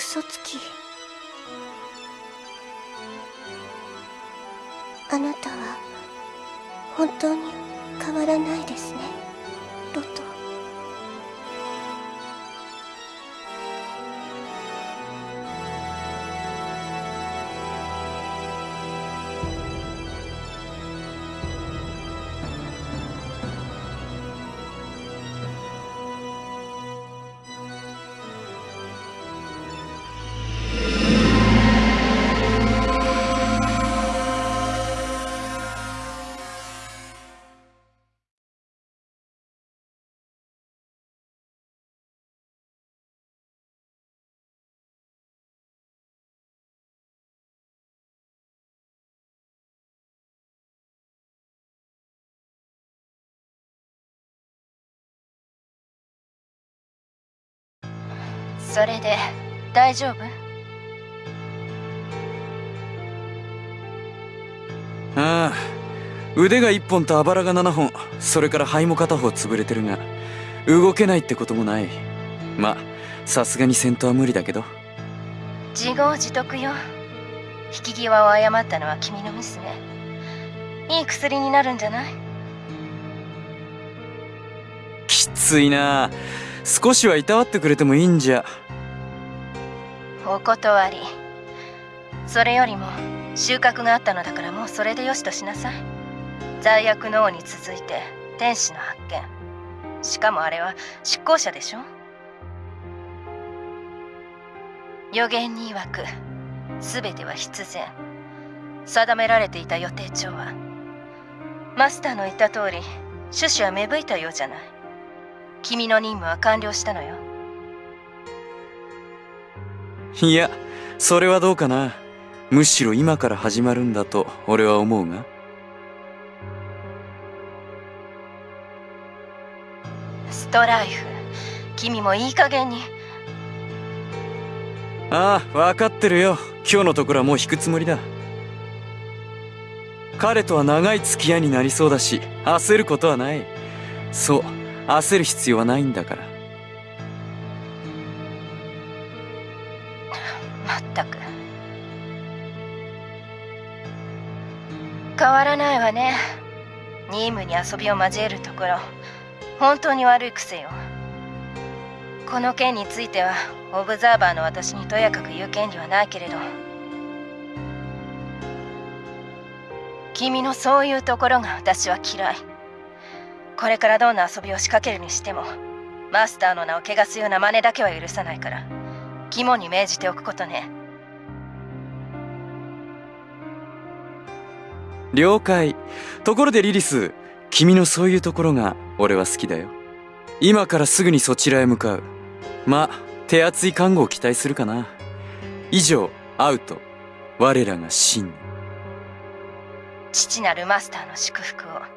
嘘つき。あなたは本当に変わらないですね。それで大丈夫？ああ腕が1本とあばらが7本それから肺も片方潰れてるが動けないってこともない。まさすがに戦闘は無理だけど。自業自得よ。引き際を誤ったのは君のミスねいい薬になるんじゃない？きついな少しはいたわってくれてもいいんじゃ。お断り。それよりも収穫があったのだからもうそれでよしとしなさい。罪悪の王に続いて天使の発見。しかもあれは執行者でしょ？予言に曰く全ては必然。定められていた予定調はマスターの言った通り種子は芽吹いたようじゃない。君の任務は完了したのよ。いやそれはどうかな。むしろ今から始まるんだと俺は思うが。ストライフ。君もいい加減に。ああ分かってるよ。今日のところはもう引くつもりだ。彼とは長い付き合いになりそうだし焦ることはない。そう焦る必要はないんだから。まったく。変わらないわね。任務に遊びを交えるところ。本当に悪い癖よ。この件についてはオブザーバーの私にとやかく言う権利はないけれど。君のそういうところが私は嫌い。これからどんな遊びを仕掛けるにしてもマスターの名を汚すような真似だけは許さないから肝に銘じておくことね。了解。ところでリリス君のそういうところが俺は好きだよ。今からすぐにそちらへ向かう。ま手厚い看護を期待するかな。以上アウト。我らが真。に父なるマスターの祝福を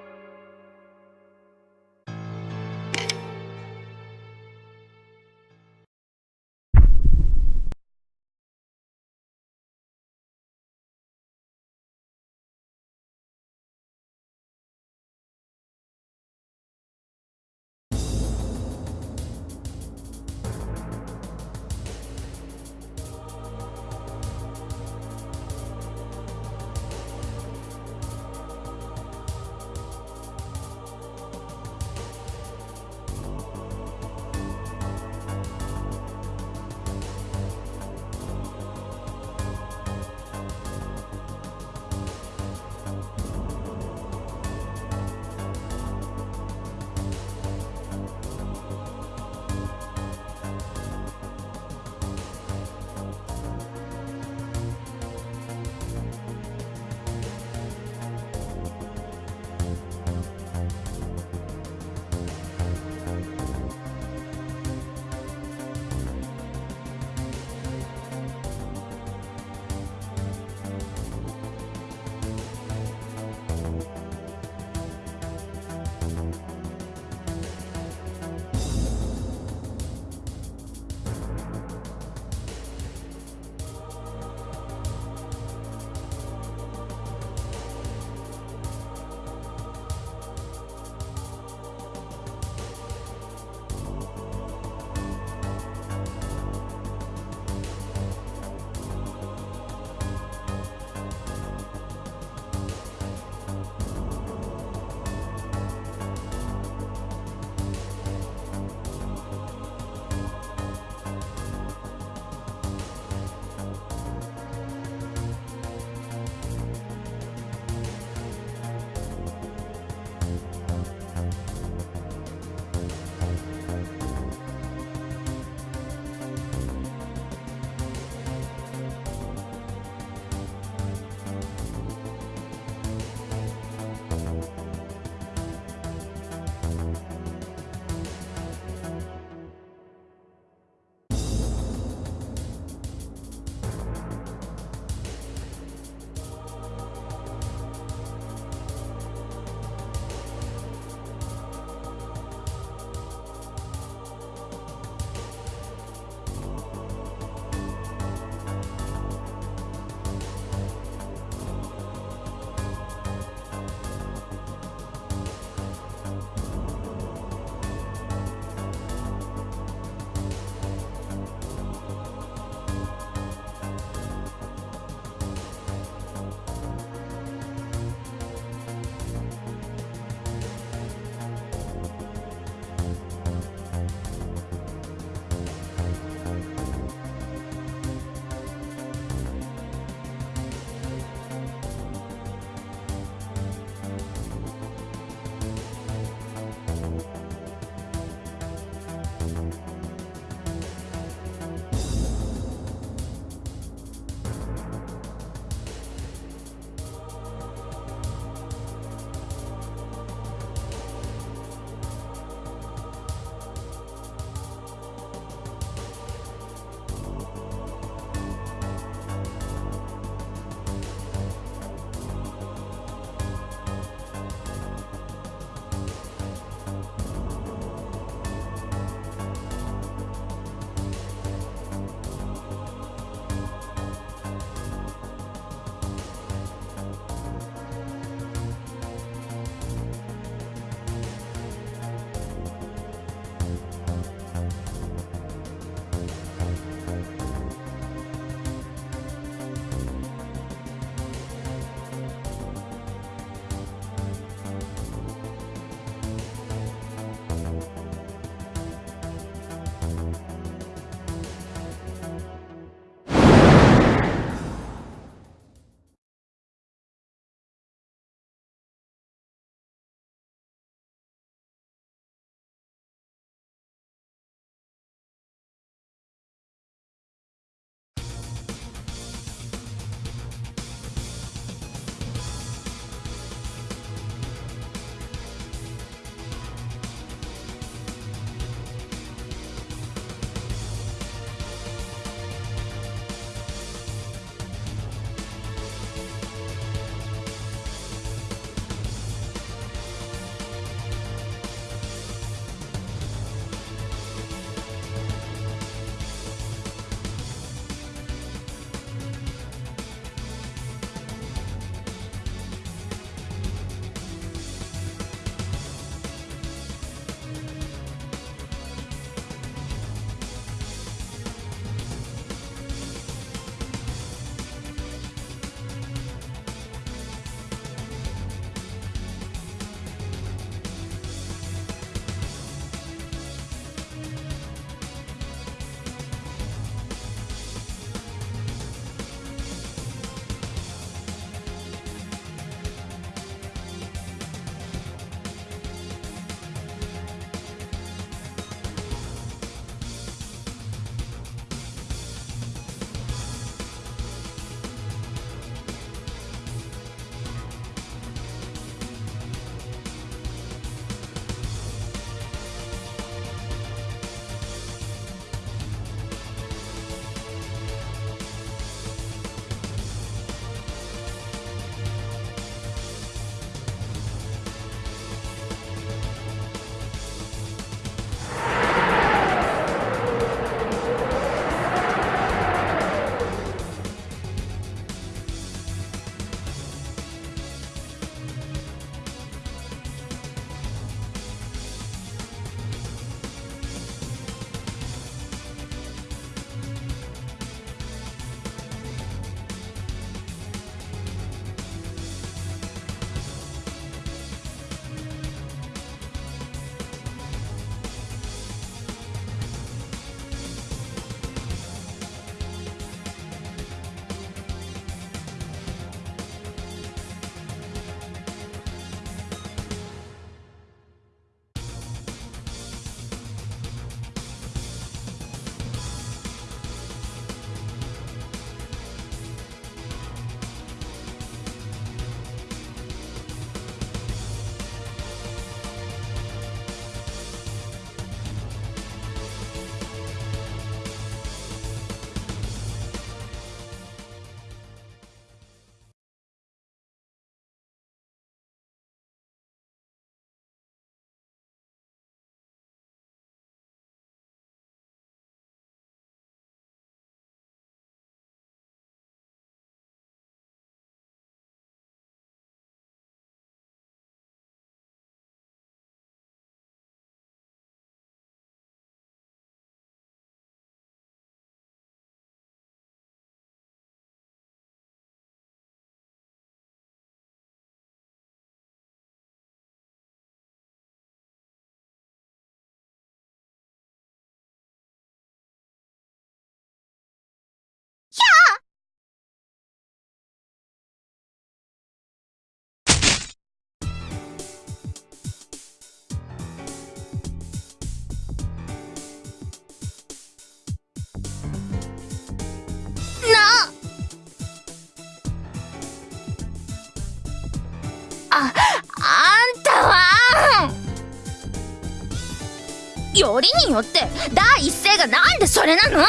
りによって第一声がなんでそれなの？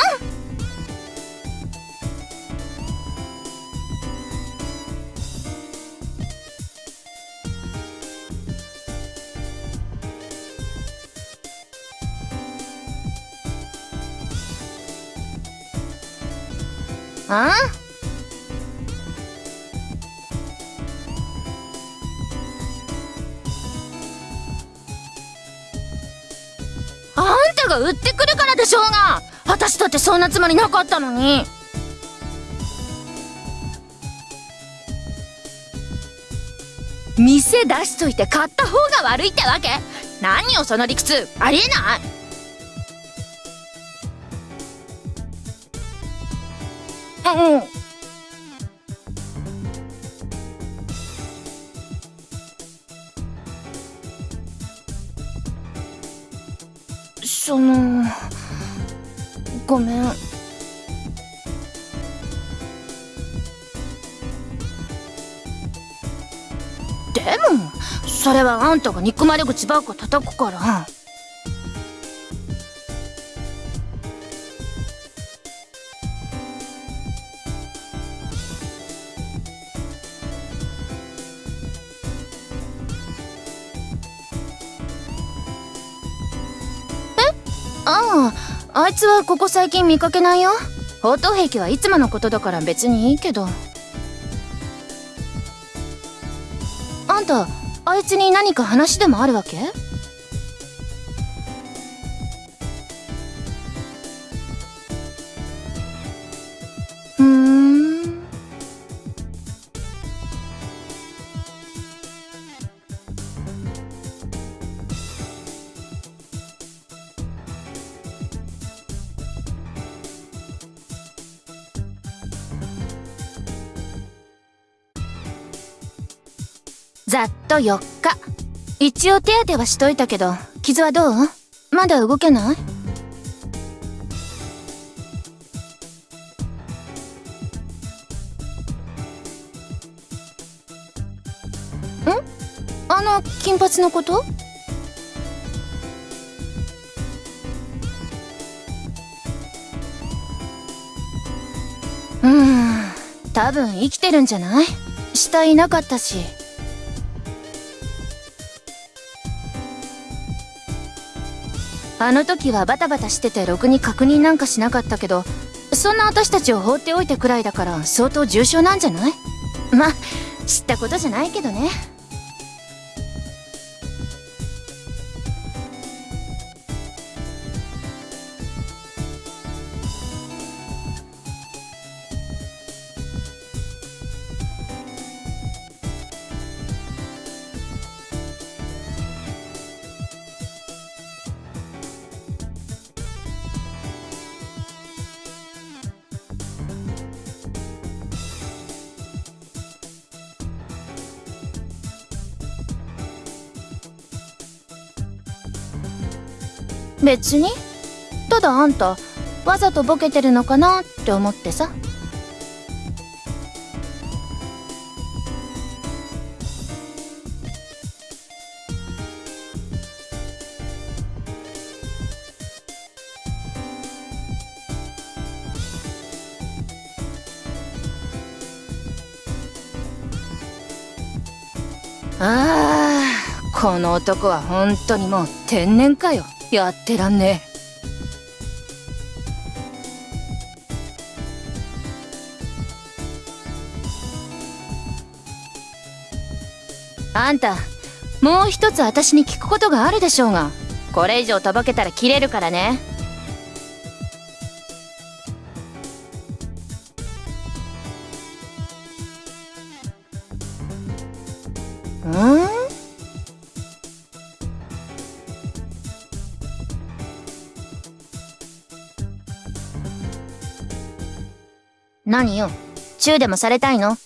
ああ？が売ってくるからでしょうが。私だってそんなつもりなかったのに。店出しといて買った方が悪いってわけ？何よその理屈。ありえない。うんそのごめん。でもそれはあんたが憎まれ口ばっか叩くから。あいつはここ最近見かけないよ。砲塔壁はいつものことだから別にいいけど。あんたあいつに何か話でもあるわけ？ざっと4日。一応手当てはしといたけど傷はどう？まだ動けない？ん？あの金髪のこと？うん。多分生きてるんじゃない？死体いなかったし。あの時はバタバタしててろくに確認なんかしなかったけどそんな私たちを放っておいたくらいだから相当重症なんじゃない？まあ知ったことじゃないけどね。別に？ただあんたわざとボケてるのかなって思ってさ。ああこの男は本当にもう天然かよ。やってらんねえ。あんたもう一つ私に聞くことがあるでしょうが。これ以上とぼけたら切れるからね。何よ？チューでもされたいの？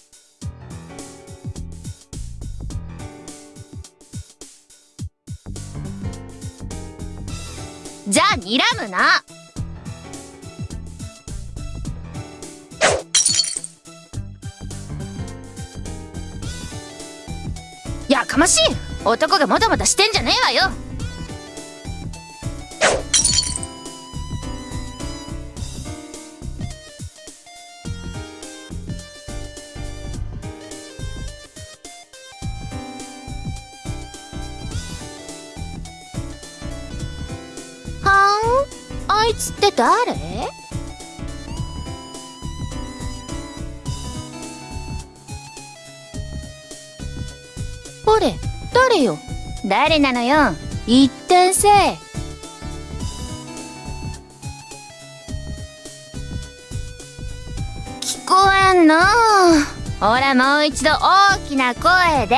じゃあ睨むな。やかましい。男がもたもたしてんじゃねえわよ。誰？ほれ誰よ？誰なのよ？言ってんせ聞こえんの？ほらもう一度大きな声で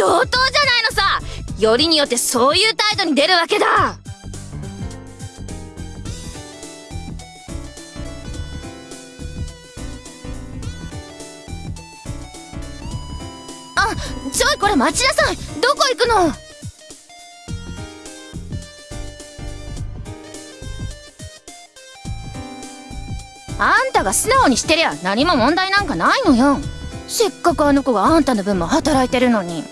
上等じゃないのさ。よりによってそういう態度に出るわけだ。あちょいこれ待ちなさい。どこ行くの？あんたが素直にしてりゃ何も問題なんかないのよ。せっかくあの子があんたの分も働いてるのに。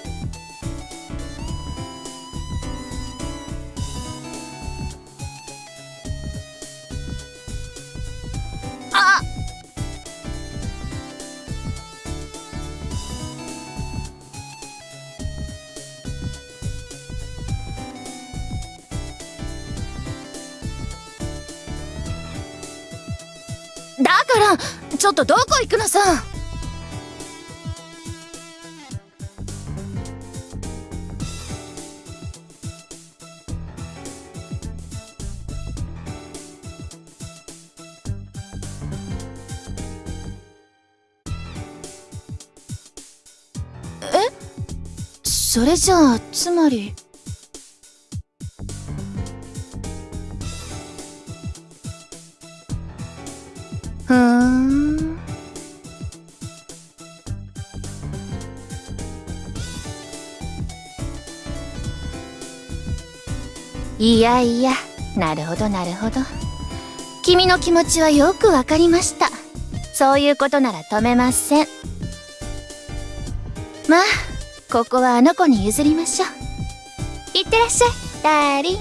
ょっとどこ行くのさ。え？それじゃあつまり。いやいやなるほどなるほど。君の気持ちはよくわかりました。そういうことなら止めません。まあここはあの子に譲りましょう。いってらっしゃいダーリン。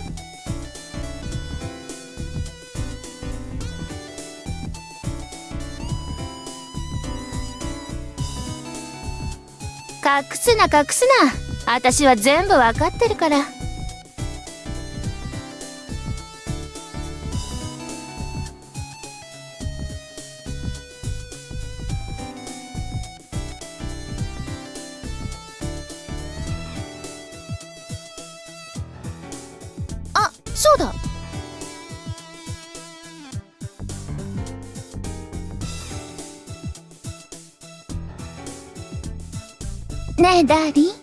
隠すな隠すな。私は全部わかってるから。ねえダーリン